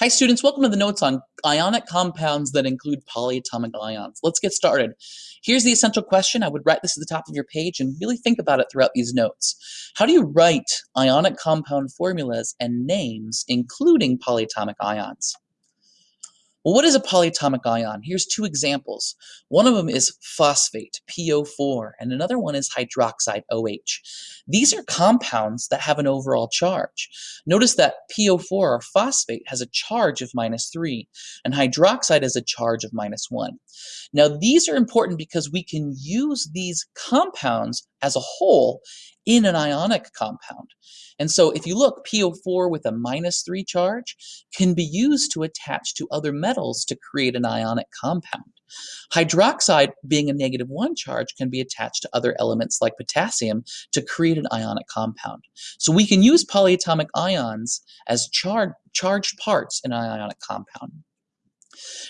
Hi students, welcome to the notes on ionic compounds that include polyatomic ions. Let's get started. Here's the essential question. I would write this at the top of your page and really think about it throughout these notes. How do you write ionic compound formulas and names including polyatomic ions? Well, what is a polyatomic ion? Here's two examples. One of them is phosphate, PO4, and another one is hydroxide, OH. These are compounds that have an overall charge. Notice that PO4 or phosphate has a charge of minus 3, and hydroxide has a charge of minus 1. Now, these are important because we can use these compounds as a whole in an ionic compound. And so if you look, PO4 with a minus 3 charge can be used to attach to other metals to create an ionic compound. Hydroxide, being a negative 1 charge, can be attached to other elements like potassium to create an ionic compound. So we can use polyatomic ions as char charged parts in an ionic compound.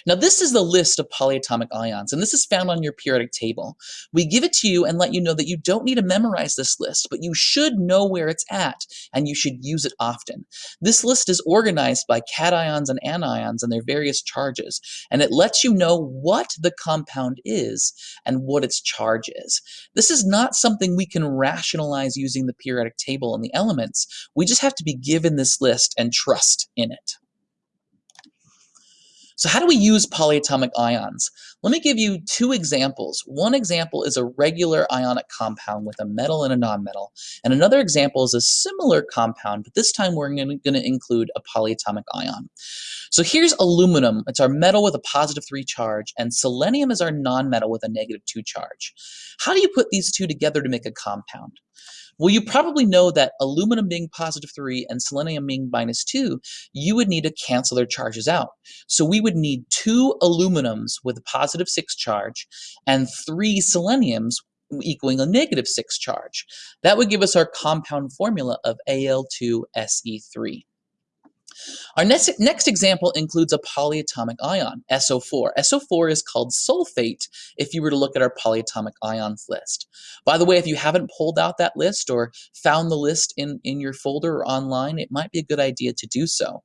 Now this is the list of polyatomic ions, and this is found on your periodic table. We give it to you and let you know that you don't need to memorize this list, but you should know where it's at, and you should use it often. This list is organized by cations and anions and their various charges, and it lets you know what the compound is and what its charge is. This is not something we can rationalize using the periodic table and the elements. We just have to be given this list and trust in it. So how do we use polyatomic ions? Let me give you two examples. One example is a regular ionic compound with a metal and a nonmetal, and another example is a similar compound, but this time we're going to include a polyatomic ion. So here's aluminum. It's our metal with a positive 3 charge, and selenium is our nonmetal with a negative 2 charge. How do you put these two together to make a compound? Well, you probably know that aluminum being positive 3 and selenium being minus 2, you would need to cancel their charges out. So we would need two aluminums with a positive 6 charge and three seleniums equaling a negative 6 charge. That would give us our compound formula of Al2Se3. Our next, next example includes a polyatomic ion, SO4. SO4 is called sulfate if you were to look at our polyatomic ions list. By the way, if you haven't pulled out that list or found the list in, in your folder or online, it might be a good idea to do so.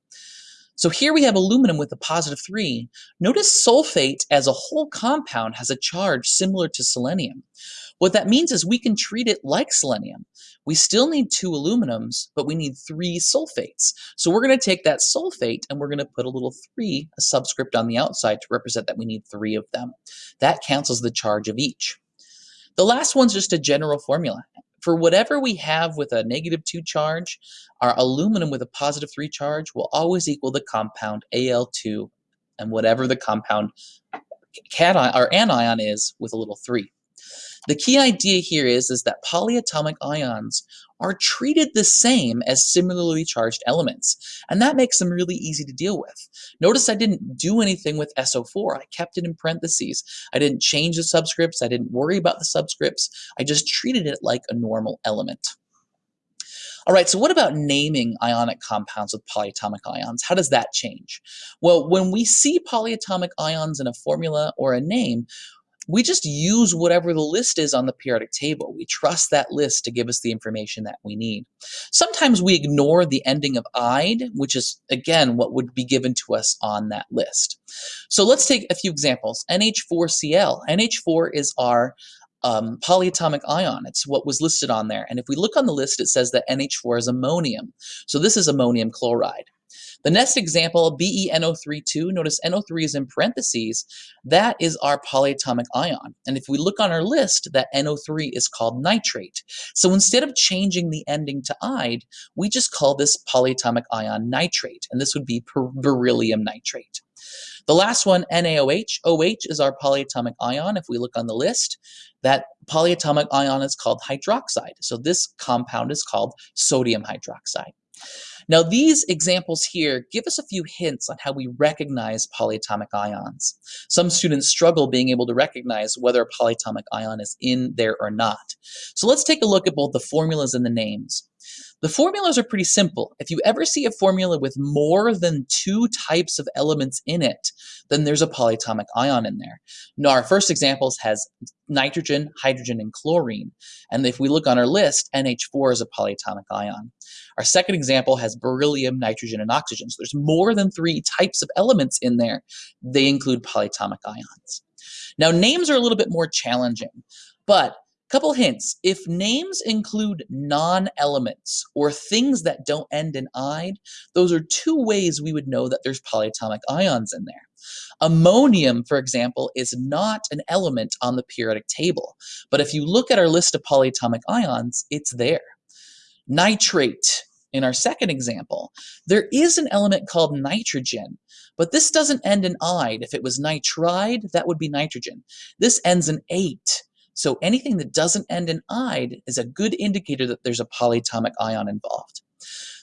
So here we have aluminum with a positive 3. Notice sulfate as a whole compound has a charge similar to selenium. What that means is we can treat it like selenium. We still need two aluminums, but we need three sulfates. So we're going to take that sulfate and we're going to put a little 3, a subscript on the outside to represent that we need three of them. That cancels the charge of each. The last one's just a general formula. For whatever we have with a negative 2 charge, our aluminum with a positive 3 charge will always equal the compound Al2 and whatever the compound cation or anion is with a little 3. The key idea here is, is that polyatomic ions are treated the same as similarly charged elements, and that makes them really easy to deal with. Notice I didn't do anything with SO4. I kept it in parentheses. I didn't change the subscripts. I didn't worry about the subscripts. I just treated it like a normal element. All right, so what about naming ionic compounds with polyatomic ions? How does that change? Well, when we see polyatomic ions in a formula or a name, we just use whatever the list is on the periodic table. We trust that list to give us the information that we need. Sometimes we ignore the ending of "ide," which is, again, what would be given to us on that list. So let's take a few examples. NH4Cl. NH4 is our um, polyatomic ion. It's what was listed on there. And if we look on the list, it says that NH4 is ammonium. So this is ammonium chloride. The next example, BeNO32, notice NO3 is in parentheses, that is our polyatomic ion. And if we look on our list, that NO3 is called nitrate. So instead of changing the ending to ide, we just call this polyatomic ion nitrate, and this would be beryllium nitrate. The last one, NaOH. OH is our polyatomic ion. If we look on the list, that polyatomic ion is called hydroxide. So this compound is called sodium hydroxide. Now these examples here give us a few hints on how we recognize polyatomic ions. Some students struggle being able to recognize whether a polyatomic ion is in there or not. So let's take a look at both the formulas and the names. The formulas are pretty simple. If you ever see a formula with more than two types of elements in it, then there's a polyatomic ion in there. Now, our first examples has nitrogen, hydrogen, and chlorine. And if we look on our list, NH4 is a polyatomic ion. Our second example has beryllium, nitrogen, and oxygen. So there's more than three types of elements in there. They include polyatomic ions. Now, names are a little bit more challenging, but Couple hints. If names include non-elements or things that don't end in "ide," those are two ways we would know that there's polyatomic ions in there. Ammonium, for example, is not an element on the periodic table, but if you look at our list of polyatomic ions, it's there. Nitrate, in our second example, there is an element called nitrogen, but this doesn't end in "ide." If it was nitride, that would be nitrogen. This ends in "ate." So anything that doesn't end in "ide" is a good indicator that there's a polyatomic ion involved.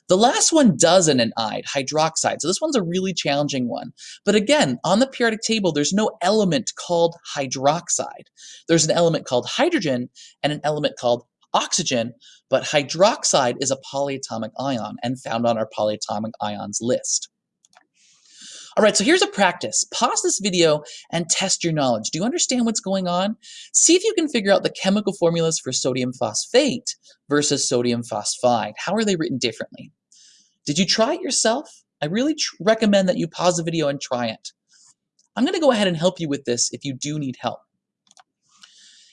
The last one does end in "ide," hydroxide. So this one's a really challenging one. But again, on the periodic table, there's no element called hydroxide. There's an element called hydrogen and an element called oxygen, but hydroxide is a polyatomic ion and found on our polyatomic ions list. All right, so here's a practice. Pause this video and test your knowledge. Do you understand what's going on? See if you can figure out the chemical formulas for sodium phosphate versus sodium phosphide. How are they written differently? Did you try it yourself? I really recommend that you pause the video and try it. I'm going to go ahead and help you with this if you do need help.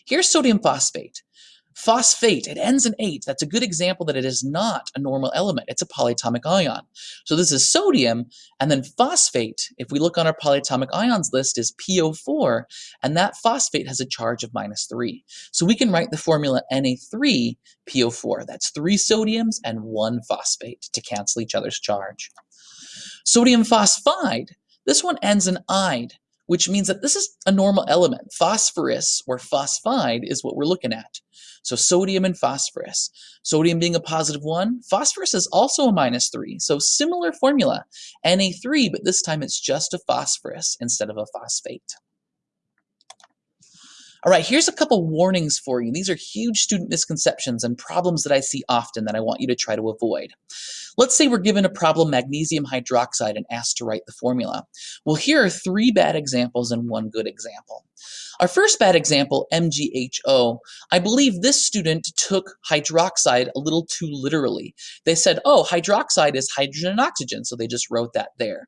Here's sodium phosphate. Phosphate, it ends in ate. That's a good example that it is not a normal element. It's a polyatomic ion. So this is sodium, and then phosphate, if we look on our polyatomic ions list, is PO4, and that phosphate has a charge of minus 3. So we can write the formula Na3PO4. That's 3 sodiums and 1 phosphate to cancel each other's charge. Sodium phosphide, this one ends in "ide," which means that this is a normal element. Phosphorus, or phosphide, is what we're looking at. So sodium and phosphorus. Sodium being a positive 1, phosphorus is also a minus 3. So similar formula, Na3, but this time it's just a phosphorus instead of a phosphate. All right, here's a couple warnings for you. These are huge student misconceptions and problems that I see often that I want you to try to avoid. Let's say we're given a problem magnesium hydroxide and asked to write the formula. Well, here are three bad examples and one good example. Our first bad example, MgHO, I believe this student took hydroxide a little too literally. They said, oh, hydroxide is hydrogen and oxygen, so they just wrote that there.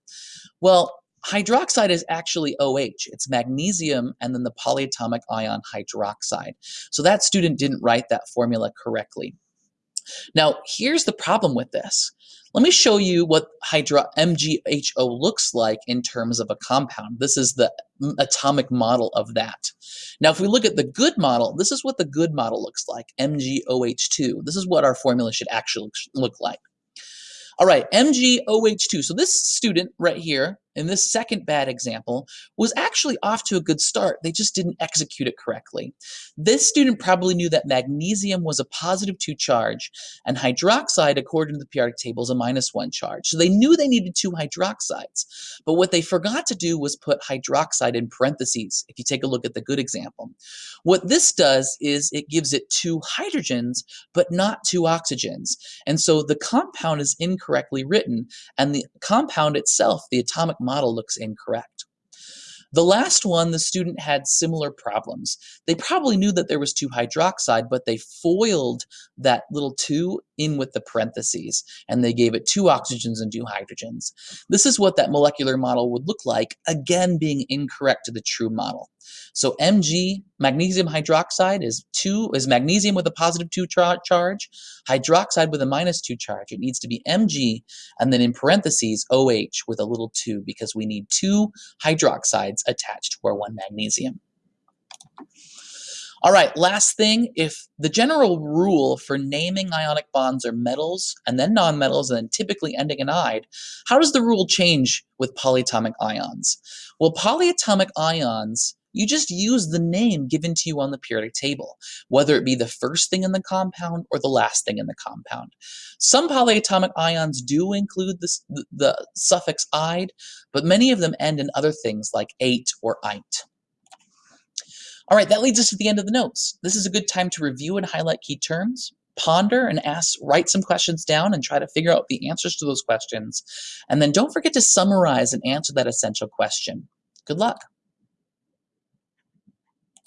Well, hydroxide is actually OH. It's magnesium and then the polyatomic ion hydroxide. So that student didn't write that formula correctly. Now, here's the problem with this. Let me show you what hydro MgHO looks like in terms of a compound. This is the atomic model of that. Now, if we look at the good model, this is what the good model looks like, MgOH2. This is what our formula should actually look like. All right, MgOH2. So this student right here, in this second bad example, was actually off to a good start. They just didn't execute it correctly. This student probably knew that magnesium was a positive 2 charge, and hydroxide, according to the periodic table, is a minus 1 charge. So they knew they needed two hydroxides. But what they forgot to do was put hydroxide in parentheses, if you take a look at the good example. What this does is it gives it two hydrogens, but not two oxygens. And so the compound is incorrectly written, and the compound itself, the atomic model looks incorrect. The last one, the student had similar problems. They probably knew that there was 2 hydroxide, but they foiled that little 2 in with the parentheses, and they gave it two oxygens and two hydrogens. This is what that molecular model would look like, again being incorrect to the true model. So Mg, magnesium hydroxide, is two is magnesium with a positive 2 charge, hydroxide with a minus 2 charge. It needs to be Mg, and then in parentheses, OH with a little 2, because we need two hydroxides attached to our one magnesium. All right, last thing, if the general rule for naming ionic bonds are metals and then nonmetals and then typically ending in "ide," how does the rule change with polyatomic ions? Well, polyatomic ions, you just use the name given to you on the periodic table, whether it be the first thing in the compound or the last thing in the compound. Some polyatomic ions do include the, the suffix "ide," but many of them end in other things like "ate" or "ite." All right, that leads us to the end of the notes. This is a good time to review and highlight key terms, ponder and ask, write some questions down and try to figure out the answers to those questions. And then don't forget to summarize and answer that essential question. Good luck.